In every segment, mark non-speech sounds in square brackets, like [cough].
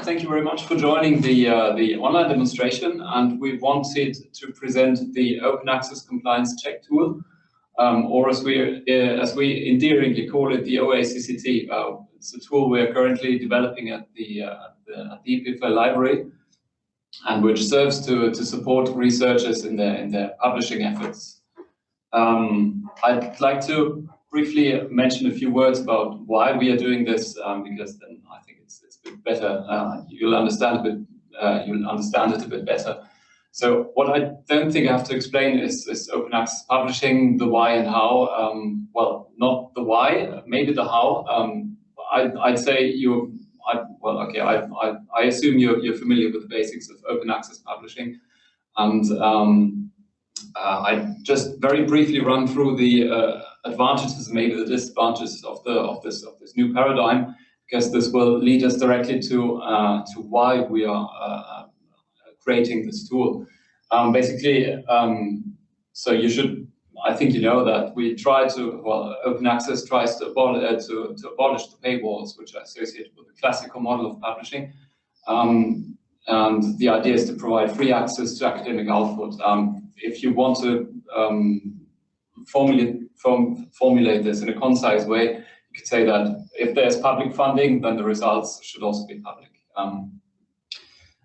Thank you very much for joining the, uh, the online demonstration. And we wanted to present the Open Access Compliance Check tool, um, or as we, uh, as we endearingly call it, the OACCT. Uh, it's a tool we're currently developing at the, uh, the, the EPFL library, and which serves to, to support researchers in their, in their publishing efforts. Um, I'd like to briefly mention a few words about why we are doing this, um, because then I better. Uh, you'll understand a bit. Uh, you'll understand it a bit better. So what I don't think I have to explain is, is open access publishing, the why and how. Um, well, not the why, maybe the how. Um, I, I'd say you. I, well, okay. I, I, I assume you're, you're familiar with the basics of open access publishing, and um, uh, I just very briefly run through the uh, advantages, maybe the disadvantages of the of this of this new paradigm, because this will lead us directly to uh, to why we are uh, creating this tool. Um, basically, um, so you should. I think you know that we try to, well, open access tries to, abol uh, to, to abolish the paywalls, which are associated with the classical model of publishing. Um, and the idea is to provide free access to academic output. Um, if you want to um, formulate form, formulate this in a concise way, you could say that if there's public funding, then the results should also be public. Um,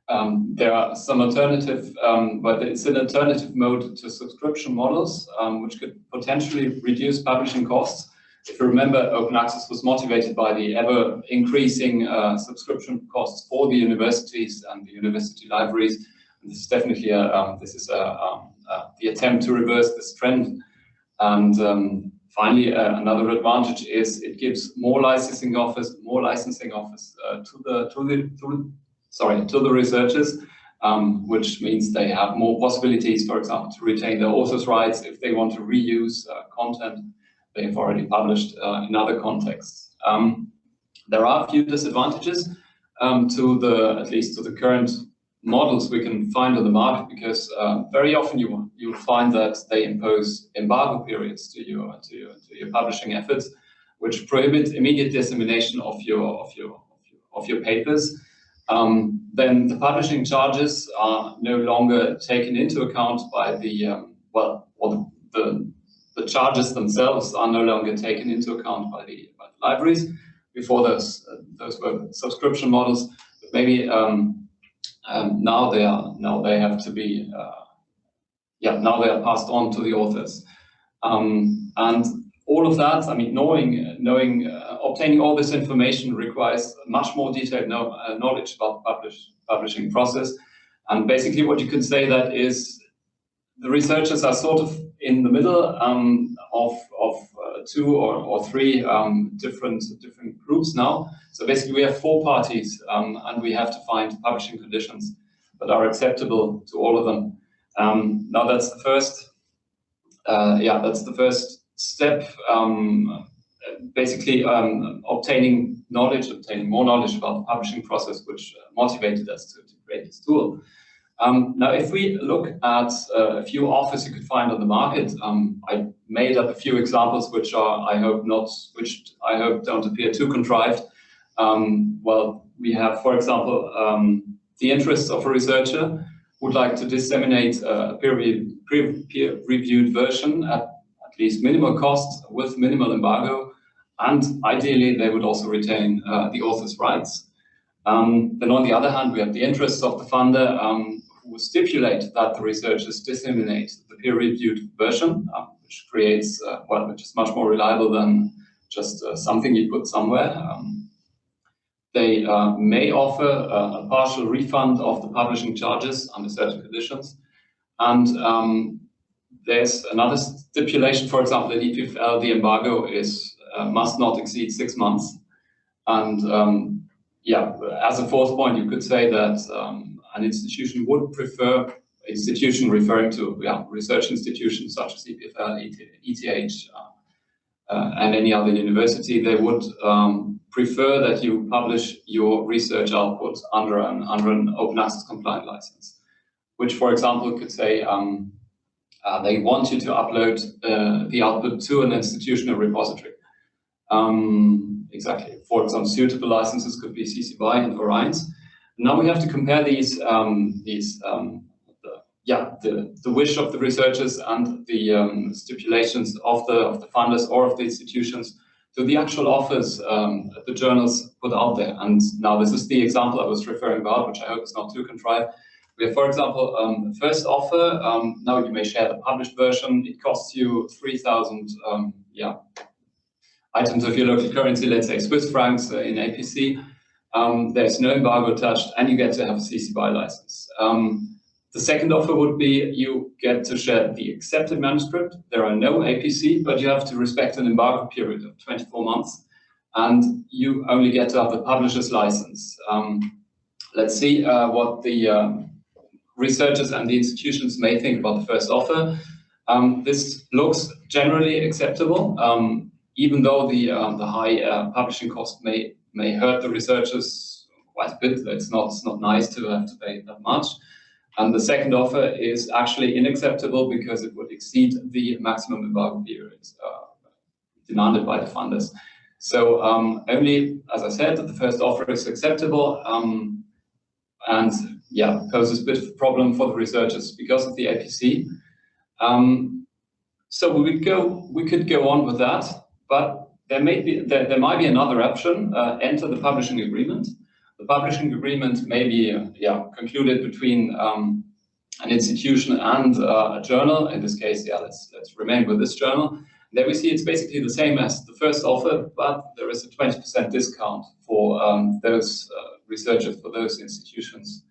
um, there are some alternative, um, but it's an alternative mode to subscription models, um, which could potentially reduce publishing costs. If you remember, open access was motivated by the ever increasing uh, subscription costs for the universities and the university libraries. And this is definitely a, um, this is a, um, uh, the attempt to reverse this trend. And finally, uh, another advantage is it gives more licensing office, more licensing office uh, to the to the to, sorry to the researchers, um, which means they have more possibilities, for example, to retain their authors' rights if they want to reuse uh, content they've already published in other contexts. Um, there are a few disadvantages um, to the at least to the current models we can find on the market because uh, very often you you'll find that they impose embargo periods to your to your to your publishing efforts, which prohibit immediate dissemination of your of your of your, papers. Um, then the publishing charges are no longer taken into account by the um, well, or the, the charges themselves are no longer taken into account by the, by the libraries. Before those uh, those were subscription models, but maybe um, um, now they are now they have to be uh, yeah now they are passed on to the authors. Um, and all of that I mean knowing knowing uh, obtaining all this information requires much more detailed know, uh, knowledge about the publish, publishing process. And basically what you could say that is the researchers are sort of in the middle um, of, of two or, or three um, different different groups now. So basically we have four parties um, and we have to find publishing conditions that are acceptable to all of them. Um, now that's the first, uh, yeah, that's the first step. Um, basically um, obtaining knowledge, obtaining more knowledge about the publishing process, which uh, motivated us to, to create this tool. Um, now, if we look at uh, a few offers you could find on the market, um, I made up a few examples which are, I hope not, which I hope don't appear too contrived. Um, well, we have, for example, um, the interests of a researcher would like to disseminate a peer-reviewed version at at least minimal cost with minimal embargo, and ideally they would also retain uh, the author's rights. Um, then on the other hand, we have the interests of the funder um, who stipulate that the researchers disseminate the peer-reviewed version, uh, which creates, uh, well, which is much more reliable than just uh, something you put somewhere. Um, they uh, may offer a partial refund of the publishing charges under certain conditions. And um, there's another stipulation, for example, in EPFL, the embargo is uh, must not exceed six months. And um, yeah, as a fourth point, you could say that um, an institution would prefer institution referring to yeah, research institutions such as EPFL, ETH, uh, uh, and any other university, they would um, prefer that you publish your research output under an, under an open access compliant license, which, for example, could say um, uh, they want you to upload uh, the output to an institutional repository. Um, exactly. For example, suitable licenses could be CC BY and Orions. Now we have to compare these, um, these um, the, yeah, the, the wish of the researchers and the um, stipulations of the, of the funders or of the institutions to the actual offers um, the journals put out there. And now this is the example I was referring about, which I hope is not too contrived. We have, for example, um, first offer. Um, now you may share the published version. It costs you 3,000 um, yeah, items of your local currency, let's say Swiss francs uh, in APC. Um, there's no embargo attached, and you get to have a CC BY license. Um, the second offer would be you get to share the accepted manuscript. There are no APC, but you have to respect an embargo period of 24 months, and you only get to have the publisher's license. Um, let's see uh, what the uh, researchers and the institutions may think about the first offer. Um, this looks generally acceptable, um, even though the um, the high uh, publishing cost may may hurt the researchers quite a bit. It's not, it's not nice to have to pay that much. And the second offer is actually unacceptable because it would exceed the maximum embargo period uh, demanded by the funders. So um, only, as I said, the first offer is acceptable um, and yeah, poses a bit of a problem for the researchers because of the APC. Um, so we would go, we could go on with that, but there may be there, there might be another option. Uh, enter the publishing agreement. The publishing agreement may be uh, yeah concluded between um, an institution and uh, a journal. In this case, yeah, let's let's remain with this journal. There we see it's basically the same as the first offer, but there is a 20% discount for um, those uh, researchers, for those institutions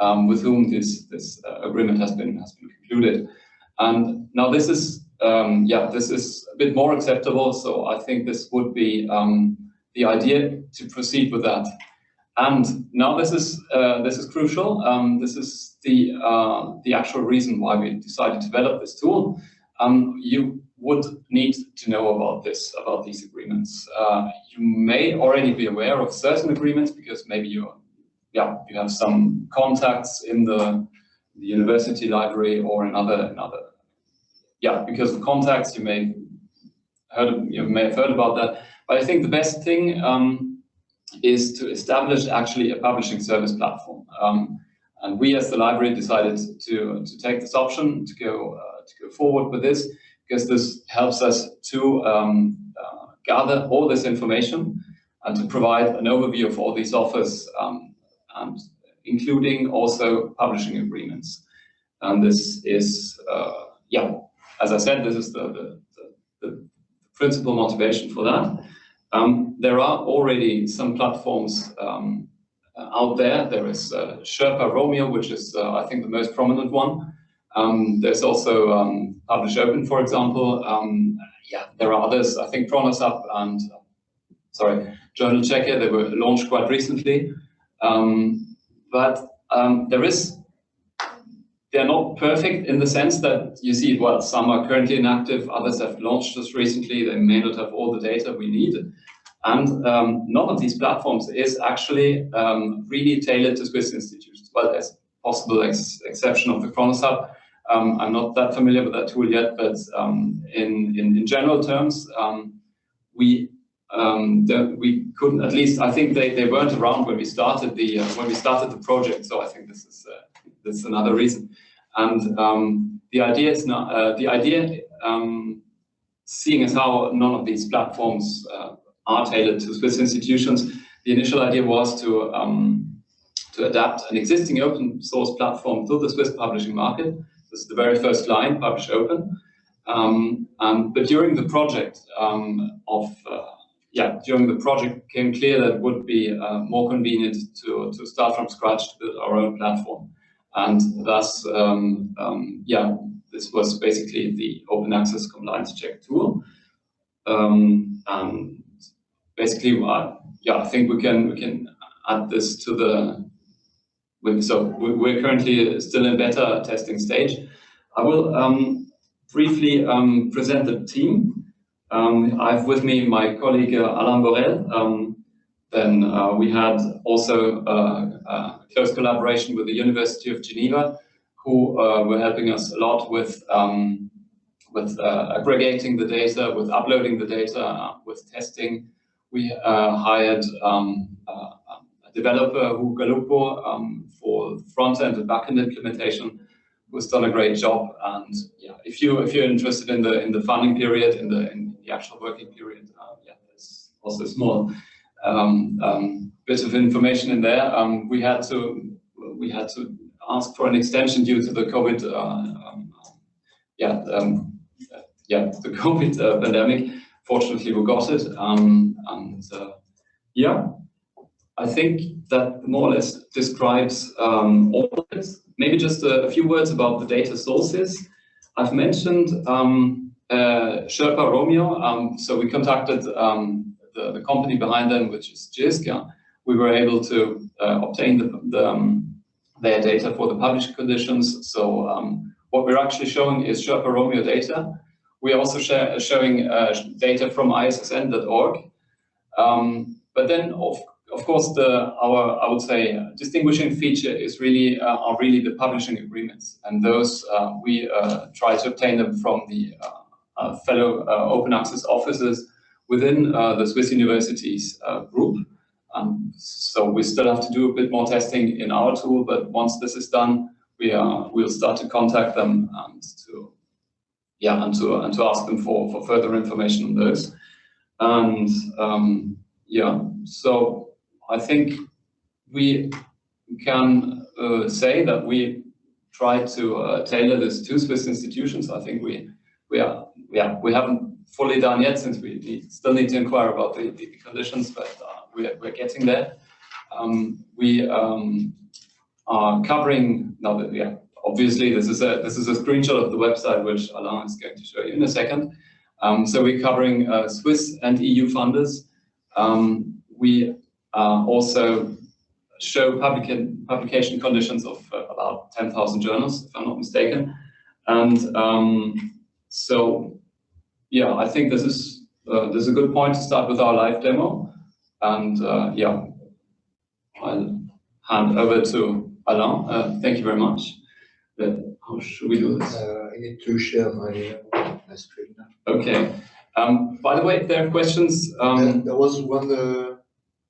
um, with whom this this uh, agreement has been has been concluded. And now this is um, yeah, this is a bit more acceptable. So I think this would be um, the idea to proceed with that. And now this is uh, this is crucial. Um, this is the uh, the actual reason why we decided to develop this tool. Um, you would need to know about this, about these agreements. Uh, you may already be aware of certain agreements because maybe you, yeah, you have some contacts in the, the university library or in other, in other yeah, because of contacts, you may heard you may have heard about that. But I think the best thing um, is to establish actually a publishing service platform. Um, and we, as the library, decided to to take this option to go uh, to go forward with this because this helps us to um, uh, gather all this information and to provide an overview of all these offers, um, and including also publishing agreements. And this is, uh, yeah, as I said, this is the, the, the, the principal motivation for that. Um, there are already some platforms um, out there. There is uh, Sherpa Romeo, which is, uh, I think, the most prominent one. Um, there's also um, Publish Open, for example. Um, yeah, there are others. I think ChronosHub and, uh, sorry, Journal Checker, they were launched quite recently. Um, but um, there is they're not perfect in the sense that you see, well, some are currently inactive, others have launched just recently, they may not have all the data we need. And um, none of these platforms is actually um, really tailored to Swiss institutions. Well, as possible ex exception of the ChronosHub. Um, I'm not that familiar with that tool yet, but um, in, in, in, general terms, um, we um, we couldn't, at least I think they, they weren't around when we started the uh, when we started the project. So I think this is uh, that's another reason. And um, the idea is not uh, the idea, um, seeing as how none of these platforms uh, are tailored to Swiss institutions, the initial idea was to um, to adapt an existing open source platform to the Swiss publishing market. This is the very first line, Publish Open. Um, but during the project um, of uh, yeah, during the project became clear that it would be uh, more convenient to, to start from scratch to build our own platform. And thus, um, um, yeah, this was basically the open access compliance check tool. Um, and basically, uh, yeah, I think we can we can add this to the. So we're currently still in beta testing stage. I will um, briefly um, present the team. Um, I have with me my colleague uh, Alain Borel. Then uh, we had also uh, uh close collaboration with the University of Geneva, who uh, were helping us a lot with um, with uh, aggregating the data, with uploading the data, with testing. We hired um, uh, a developer, Hugo Galuppo, um, for front-end and back-end implementation, who's done a great job. And yeah, if you if you're interested in the in the funding period, in the in the actual working period, uh, yeah, there's also small um, um, bit of information in there. Um, we had to we had to ask for an extension due to the COVID, uh, um, um, [laughs] uh, pandemic. Fortunately, we got it, um, uh, yeah, I think that more or less describes um, all of it. Maybe just a, few words about the data sources. I've mentioned um, Sherpa Romeo, um, so we contacted um, the, the, company behind them, which is JISC. We were able to uh, obtain the, the um, their data for the published conditions. So um, what we're actually showing is Sherpa Romeo data. We're also share, showing uh, data from ISSN.org. Um, but then, of, of course, the our I would say distinguishing feature is really uh, are really the publishing agreements, and those uh, we uh, try to obtain them from the uh, fellow open access offices within the Swiss universities group. Um, so we still have to do a bit more testing in our tool, but once this is done, we are we'll start to contact them and to yeah and to and to ask them for for further information on those. And um, yeah, so I think we can uh, say that we try to uh, tailor this to Swiss institutions. I think we we are yeah we haven't fully done yet since we need, still need to inquire about the, the conditions, but uh, we're, we're getting there. Um, we um, are covering now that yeah obviously this is a this is a screenshot of the website which Alain is going to show you in a second. Um, so we're covering uh, Swiss and EU funders. Um, we uh, also show public publication conditions of uh, about 10,000 journals, if I'm not mistaken. And um, so, yeah, I think this is uh, this is a good point to start with our live demo. And uh, yeah, I'll hand over to Alain. Uh, thank you very much. But how should we do this? Uh, I need to share my, uh, my screen now. Okay. Um, by the way, if there are questions, um, there, there, was one uh,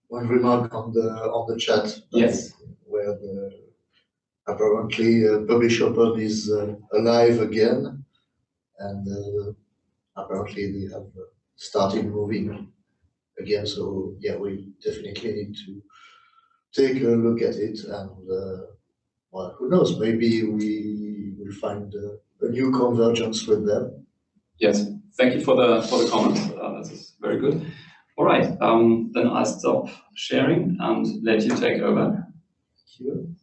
one remark on the on the chat. Yes. Where the apparently uh, Publish Open is uh, alive again, and apparently they have started moving again. So yeah, we definitely need to take a look at it and uh, well, who knows, maybe we will find uh, a new convergence with them. Yes, thank you for the for the comment. Uh, this is very good. All right, um, then I'll stop sharing and let you take over. Thank you.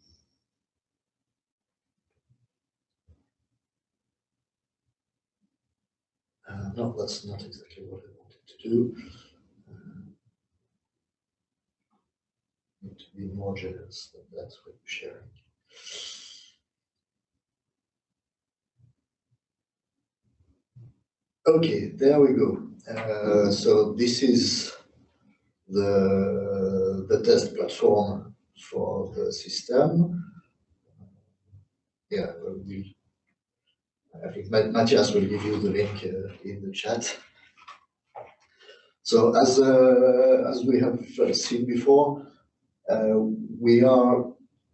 Uh, that's not exactly what I wanted to do. need to be more generous than that's what you're sharing. Okay, there we go. Uh, so this is the, the test platform for the system. Yeah, we, I think Matthias will give you the link uh, in the chat. So as, uh, as we have seen before, uh, we are,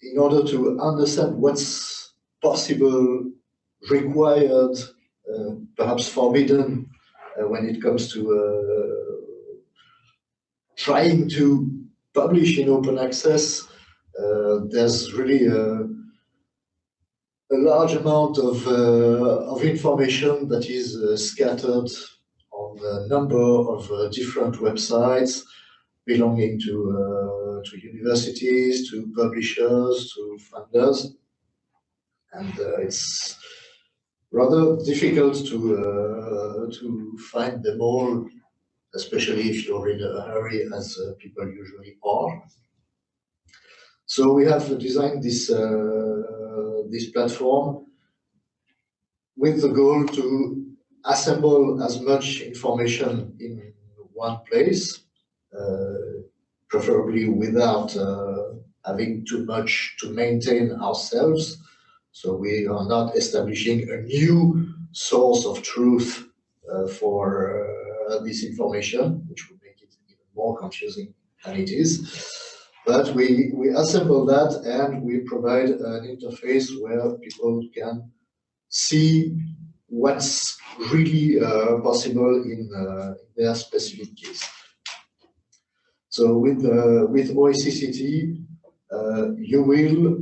in order to understand what's possible, required, uh, perhaps forbidden uh, when it comes to trying to publish in open access, there's really a, a large amount of, uh, of information that is uh, scattered on a number of uh, different websites belonging to to universities, to publishers, to funders. And it's rather difficult to, to find them all, especially if you're in a hurry, as uh, people usually are. So we have designed this, this platform with the goal to assemble as much information in one place, uh, preferably without uh, having too much to maintain ourselves. So we are not establishing a new source of truth uh, for uh, this information, which would make it even more confusing than it is. But we, we assemble that and we provide an interface where people can see what's really uh, possible in uh, their specific case. So with, uh, with OACCT, uh, you will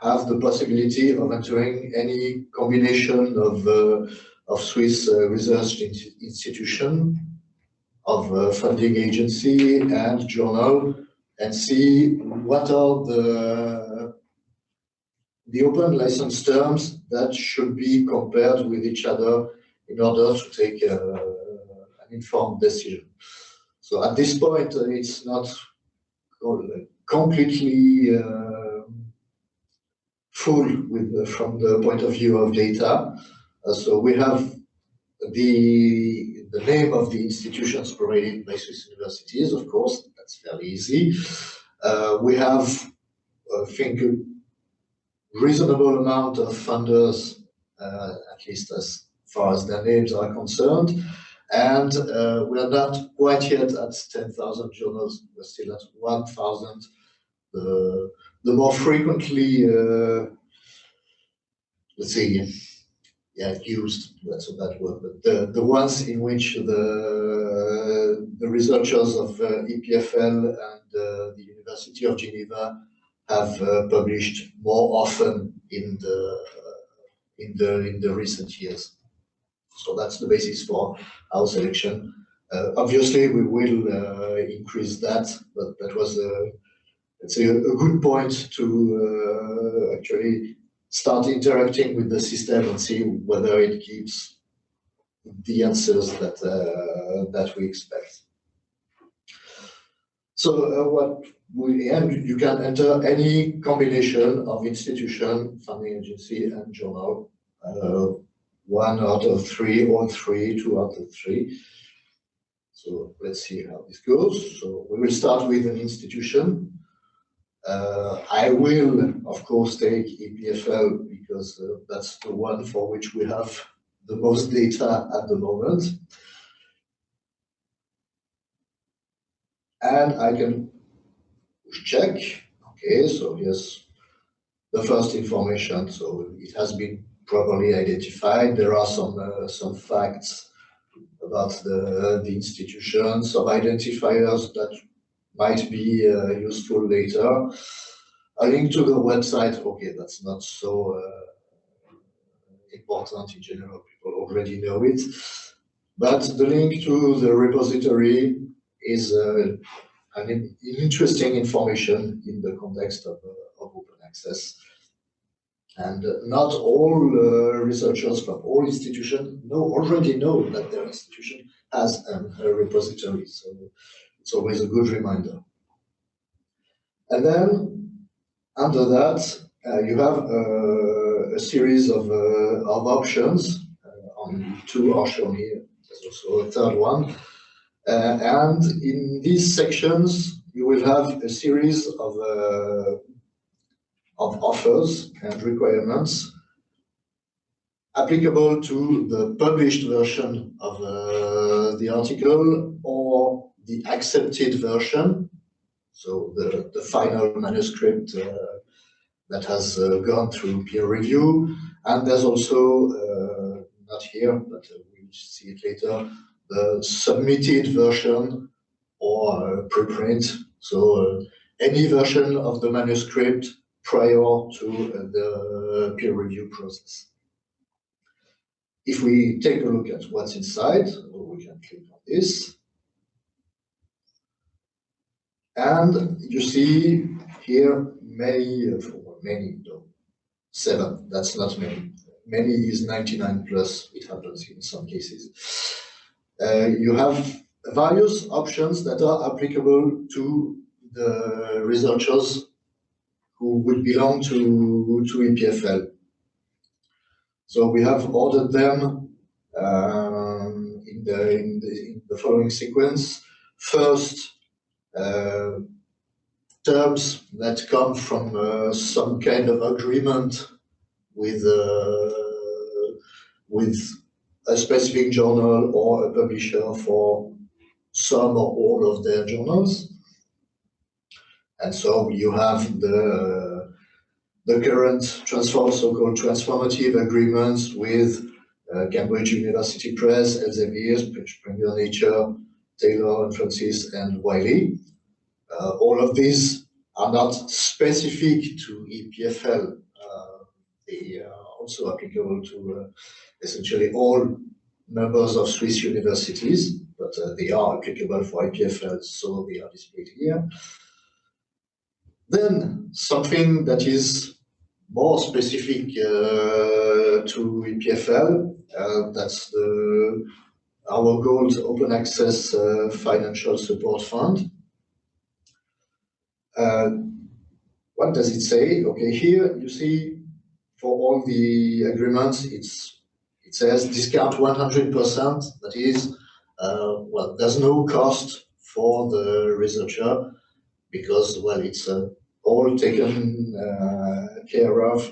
have the possibility of entering any combination of, uh, of Swiss uh, research institution, of funding agency and journal and see what are the the open license terms that should be compared with each other in order to take uh, an informed decision. So at this point, uh, it's not completely uh, full with from the point of view of data. Uh, so we have the the name of the institutions provided by Swiss universities, of course, that's fairly easy. Uh, we have, I think, a reasonable amount of funders, uh, at least as far as their names are concerned. And uh, we are not quite yet at 10,000 journals, we're still at 1,000. The, more frequently, uh, let's see, yeah, used, that's a bad word, but the, the ones in which the, the researchers of uh, EPFL and uh, the University of Geneva have uh, published more often in the, in, the, in the recent years. So that's the basis for our selection. Uh, obviously, we will uh, increase that, but that was a, it's a, a good point to uh, actually start interacting with the system and see whether it gives the answers that uh, that we expect. So uh, what we and you can enter any combination of institution, funding agency, and journal. Uh, one out of three, or three, two out of three. So let's see how this goes. So we will start with an institution. Uh, I will, of course, take EPFL because uh, that's the one for which we have the most data at the moment. And I can check. Okay, so here's the first information. So it has been properly identified. There are some uh, some facts about the, the institution, some identifiers that might be uh, useful later. A link to the website, okay, that's not so uh, important in general, people already know it. But the link to the repository is uh, an interesting information in the context of, uh, of open access. And not all uh, researchers from all institutions know already know that their institution has an, a repository. So it's always a good reminder. And then under that, uh, you have uh, a series of, uh, of options. Uh, on two are shown here. There's also a third one. Uh, and in these sections, you will have a series of, uh, of offers and requirements applicable to the published version of the article or the accepted version, so the, the final manuscript uh, that has uh, gone through peer review. And there's also, uh, not here, but we'll see it later, the submitted version or preprint. So any version of the manuscript prior to the peer review process. If we take a look at what's inside, we can click on this, and you see here many, many, no, seven, that's not many. Many is 99 plus, it happens in some cases. Uh, you have various options that are applicable to the researchers who would belong to, to EPFL. So we have ordered them um, in, the, in, the, in the following sequence. First, terms that come from uh, some kind of agreement with uh, with a specific journal or a publisher for some or all of their journals. And so you have the, the current transform, so-called transformative agreements with uh, Cambridge University Press, Elsevier, Springer Nature, Taylor and Francis, and Wiley. Uh, all of these are not specific to EPFL. Uh, they are also applicable to uh, essentially all members of Swiss universities, but uh, they are applicable for EPFL, so they are displayed here. Then something that is more specific uh, to EPFL, that's the our gold open access uh, financial support fund. Uh, what does it say? Okay, here you see for all the agreements, it's it says discount 100%. That is, uh, well, there's no cost for the researcher because, well, it's uh, all taken uh, care of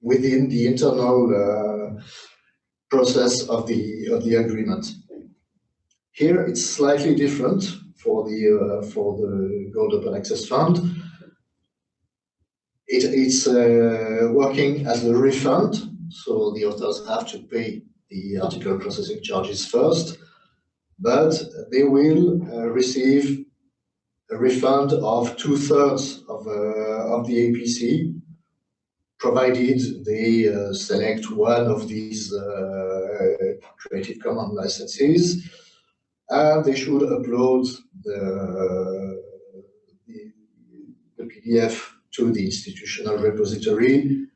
within the internal uh, process of the of the agreement. Here it's slightly different for the uh, for the Gold Open Access Fund. It, it's uh, working as a refund, so the authors have to pay the article processing charges first, but they will uh, receive a refund of two thirds of uh, of the APC provided they uh, select one of these uh, Creative Commons licenses, and they should upload the, the, the PDF to the institutional repository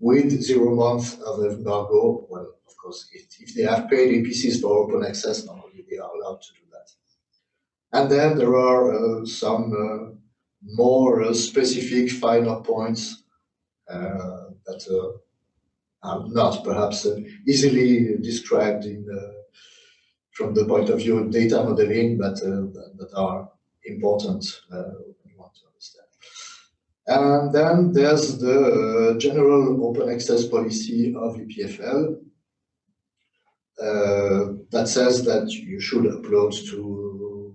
with zero month of embargo. Well, of course, if, if they have paid APCs for open access, normally they are allowed to do that. And then there are uh, some uh, more uh, specific finer points that uh, are not perhaps uh, easily described in from the point of view of data modeling, but that are important when you want to understand. And then there's the general open access policy of EPFL uh, that says that you should upload to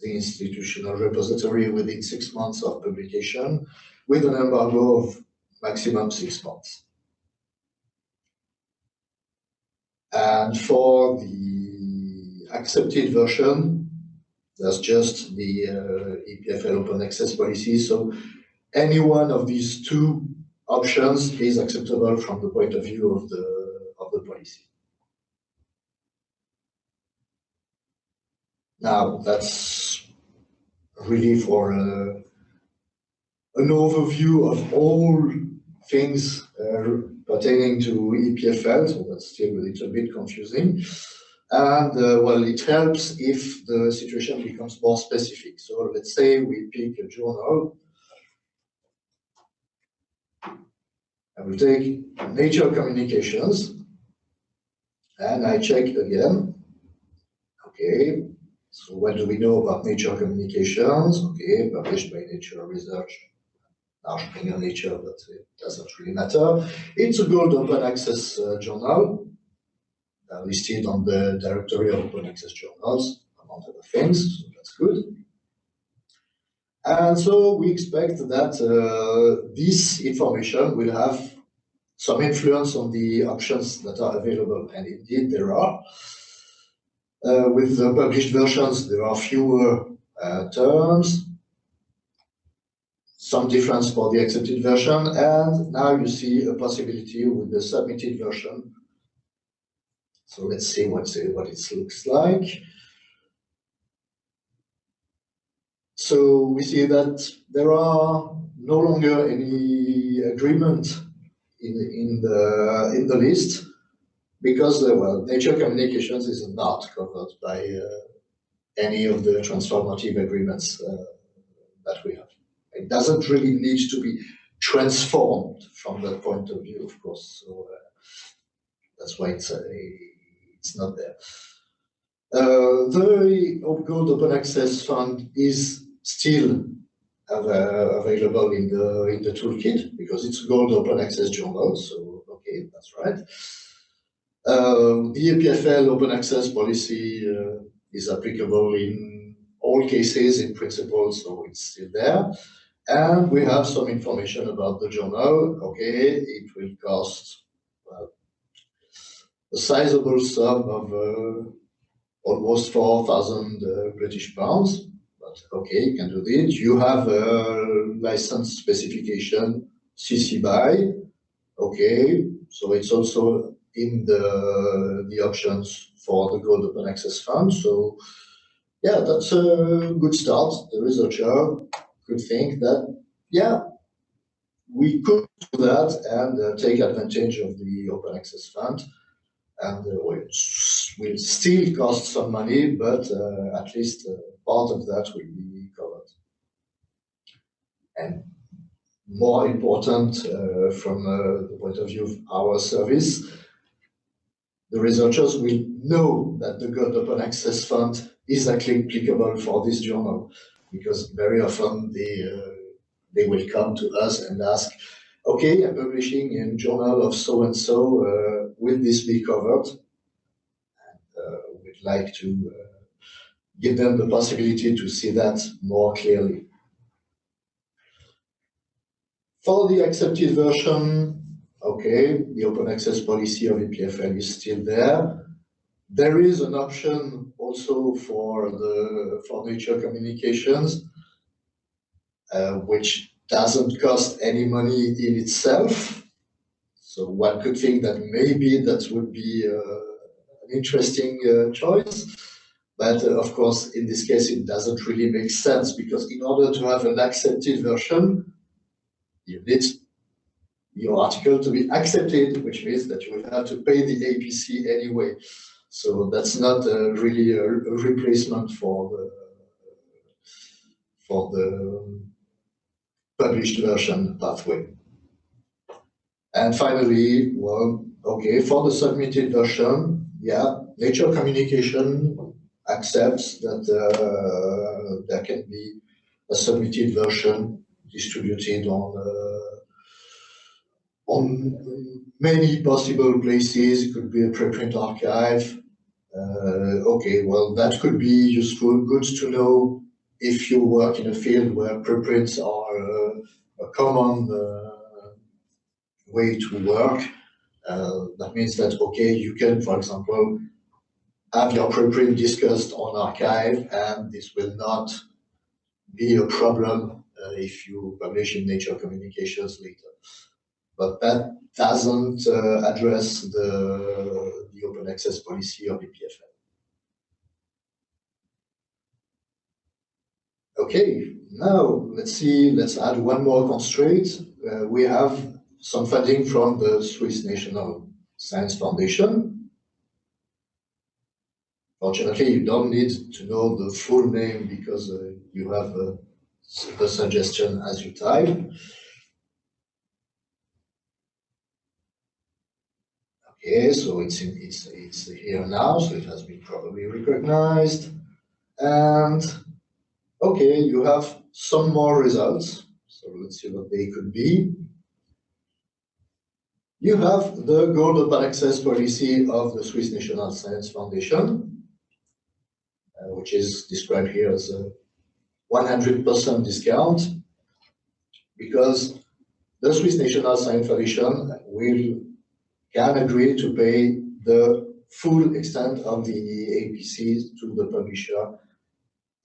the institutional repository within six months of publication with an embargo of maximum six months. And for the accepted version, that's just the uh, EPFL open access policy. So any one of these two options is acceptable from the point of view of the, of the policy. Now, that's really for uh, an overview of all things uh, pertaining to EPFL, so that's still a little bit confusing. And uh, well, it helps if the situation becomes more specific. So let's say we pick a journal. I will take Nature Communications and I check again. Okay, so what do we know about Nature Communications? Okay, published by Nature Research Springer Nature, but it doesn't really matter. It's a gold open access uh, journal, uh, listed on the directory of open access journals, among other things, so that's good. And so we expect that uh, this information will have some influence on the options that are available, and indeed there are. Uh, with the published versions, there are fewer uh, terms, some difference for the accepted version, and now you see a possibility with the submitted version. So let's see what, what it looks like. So we see that there are no longer any agreement in, in, the, in the list because, uh, well, nature communications is not covered by uh, any of the transformative agreements uh, that we have. It doesn't really need to be transformed from that point of view, of course. So uh, that's why it's, uh, it's not there. Uh, the Gold Open Access Fund is still available in the in the toolkit because it's Gold Open Access Journal. So okay, that's right. Um, the EPFL Open Access policy uh, is applicable in all cases in principle, so it's still there. And we have some information about the journal. Okay, it will cost a sizable sum of uh, almost 4,000 uh, British pounds. But okay, you can do it. You have a license specification, CC BY. Okay, so it's also in the, the options for the Gold Open Access Fund. So yeah, that's a good start. The researcher could think that, yeah, we could do that and uh, take advantage of the Open Access Fund. And uh, which will still cost some money, but uh, at least uh, part of that will be covered. And more important uh, from uh, the point of view of our service, the researchers will know that the Gold Open Access Fund is applicable for this journal because very often they, uh, they will come to us and ask, okay, I'm publishing in journal of so-and-so, uh, will this be covered? And uh, we'd like to give them the possibility to see that more clearly. For the accepted version, okay, the open access policy of EPFL is still there. There is an option also for the for nature communications, uh, which doesn't cost any money in itself. So one could think that maybe that would be uh, an interesting uh, choice. But uh, of course, in this case, it doesn't really make sense because in order to have an accepted version, you need your article to be accepted, which means that you will have to pay the APC anyway. So that's not really a, a, replacement for the for the published version pathway. And finally, well, okay, for the submitted version, yeah, Nature Communication accepts that uh, there can be a submitted version distributed on uh, on many possible places. It could be a preprint archive. Uh, okay, well, that could be useful, good to know if you work in a field where preprints are uh, a common uh, way to work. That means that, okay, you can, for example, have your preprint discussed on arXiv and this will not be a problem uh, if you publish in Nature Communications later. But that doesn't uh, address the, open access policy of EPFL. Okay, now let's see, let's add one more constraint. Uh, we have some funding from the Swiss National Science Foundation. Fortunately, you don't need to know the full name because uh, you have uh, the suggestion as you type. Okay, so it's in, it's it's here now, so it has been probably recognized. And okay, you have some more results. So let's see what they could be. You have the Gold Open Access policy of the Swiss National Science Foundation, uh, which is described here as a 100% discount because the Swiss National Science Foundation will can agree to pay the full extent of the APC to the publisher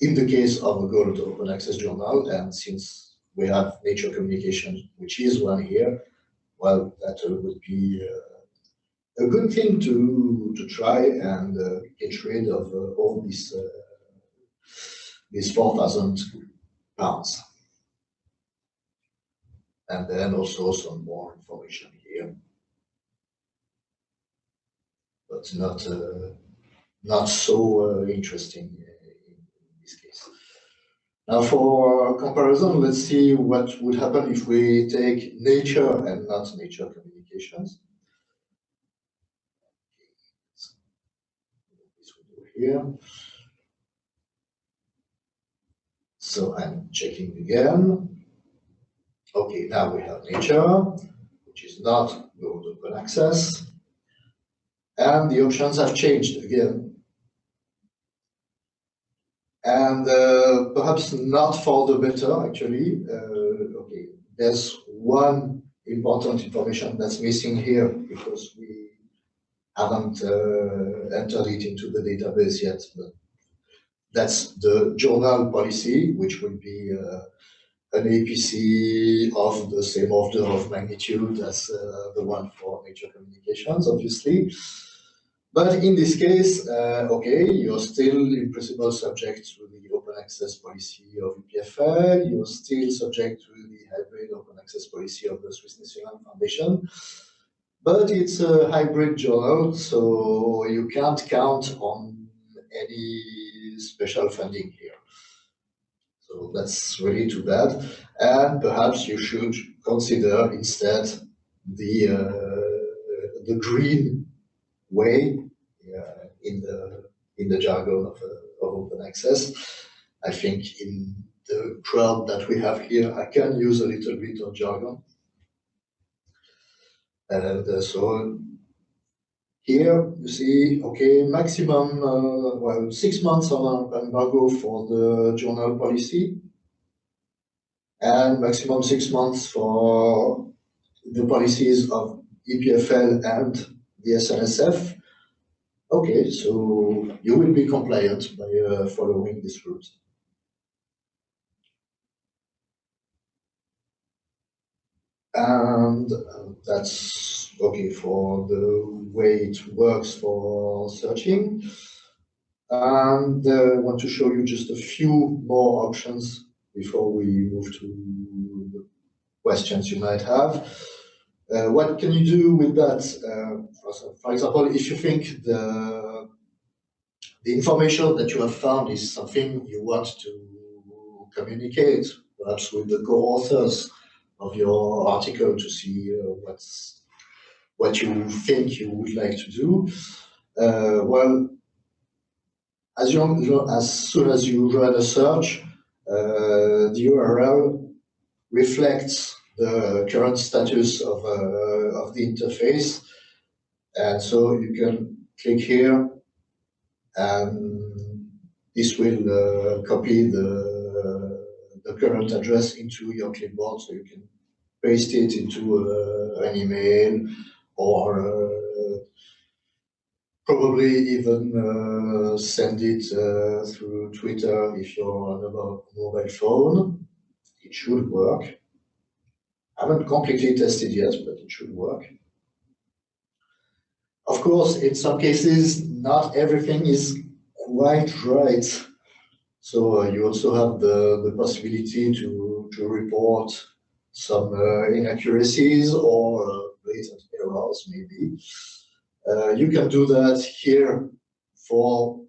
in the case of a Gold Open Access Journal. And since we have Nature Communication, which is one here, well, that would be uh, a good thing to, to try and uh, get rid of uh, all these uh, is 4,000 pounds. And then also some more information here. But not, uh, not so uh, interesting in this case. Now for comparison, let's see what would happen if we take nature and not nature communications. This will do here. So I'm checking again. Okay, now we have nature, which is not Gold Open Access. And the options have changed again. and uh, perhaps not for the better, actually. Uh, okay, there's one important information that's missing here because we haven't uh, entered it into the database yet. But that's the journal policy, which will be uh, an APC of the same order of magnitude as uh, the one for Nature Communications, obviously. But in this case, uh, okay, you're still in principle subject to the open access policy of EPFL, you're still subject to the hybrid open access policy of the Swiss National Foundation, but it's a hybrid journal, so you can't count on any special funding here. So that's really too bad. And perhaps you should consider instead the uh, the green way uh, in the in the jargon of, uh, of open access. I think in the crowd that we have here, I can use a little bit of jargon. And uh, so here you see, okay, maximum, uh, well, six months of embargo for the journal policy and maximum six months for the policies of EPFL and the SNSF. Okay, so you will be compliant by uh, following this route. And uh, that's okay for the way it works for searching. And uh, I want to show you just a few more options before we move to questions you might have. Uh, what can you do with that? Uh, for example, if you think the, the information that you have found is something you want to communicate, perhaps with the co-authors of your article to see uh, what's what you think you would like to do. Uh, well, as, you, as soon as you run a search, uh, the URL reflects the current status of, uh, of the interface. And so you can click here and this will uh, copy the, the current address into your clipboard so you can paste it into uh, an email or uh, probably even uh, send it uh, through Twitter if you're on a mobile phone. It should work. I haven't completely tested yet, but it should work. Of course, in some cases, not everything is quite right. So uh, you also have the, the possibility to, to report some uh, inaccuracies or uh, errors, maybe. Uh, you can do that here for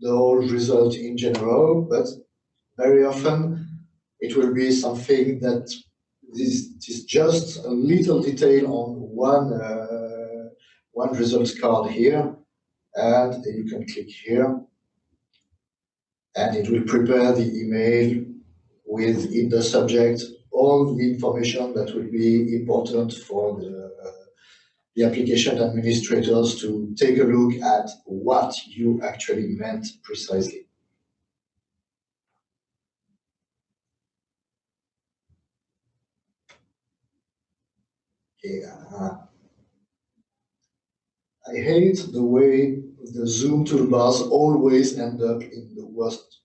the whole result in general, but very often it will be something that is, is just a little detail on one uh, one result card here, and you can click here, and it will prepare the email with in the subject all the information that will be important for the the application administrators to take a look at what you actually meant precisely. Yeah. I hate the way the zoom toolbars always end up in the worst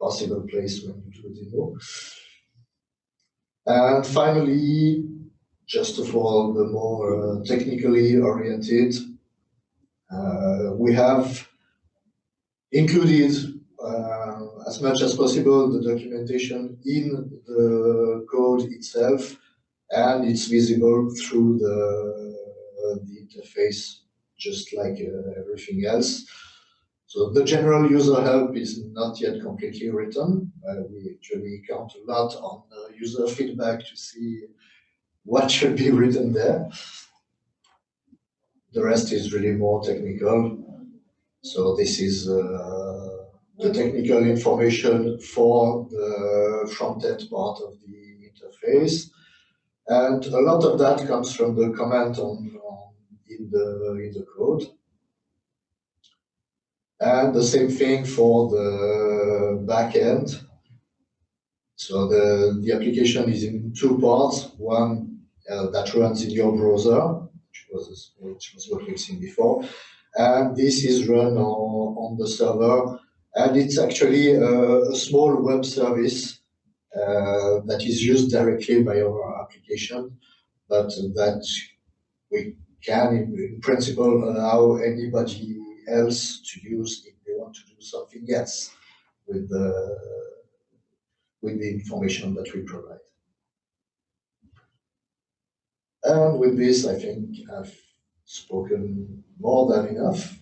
possible place when you do a demo. And finally, just for the more uh, technically oriented, uh, we have included uh, as much as possible the documentation in the code itself, and it's visible through the, the interface, just like everything else. So the general user help is not yet completely written. Uh, we actually count a lot on uh, user feedback to see what should be written there. The rest is really more technical. So this is uh, the technical information for the front-end part of the interface. And a lot of that comes from the comment on, on in, the, in the code. And the same thing for the backend. So the, the application is in two parts. One uh, that runs in your browser, which was, which was what we've seen before. And this is run on, on the server. And it's actually a, a small web service Uh, that is used directly by our application, but that we can, in, in principle, allow anybody else to use if they want to do something else with the with the information that we provide. And with this, I think I've spoken more than enough.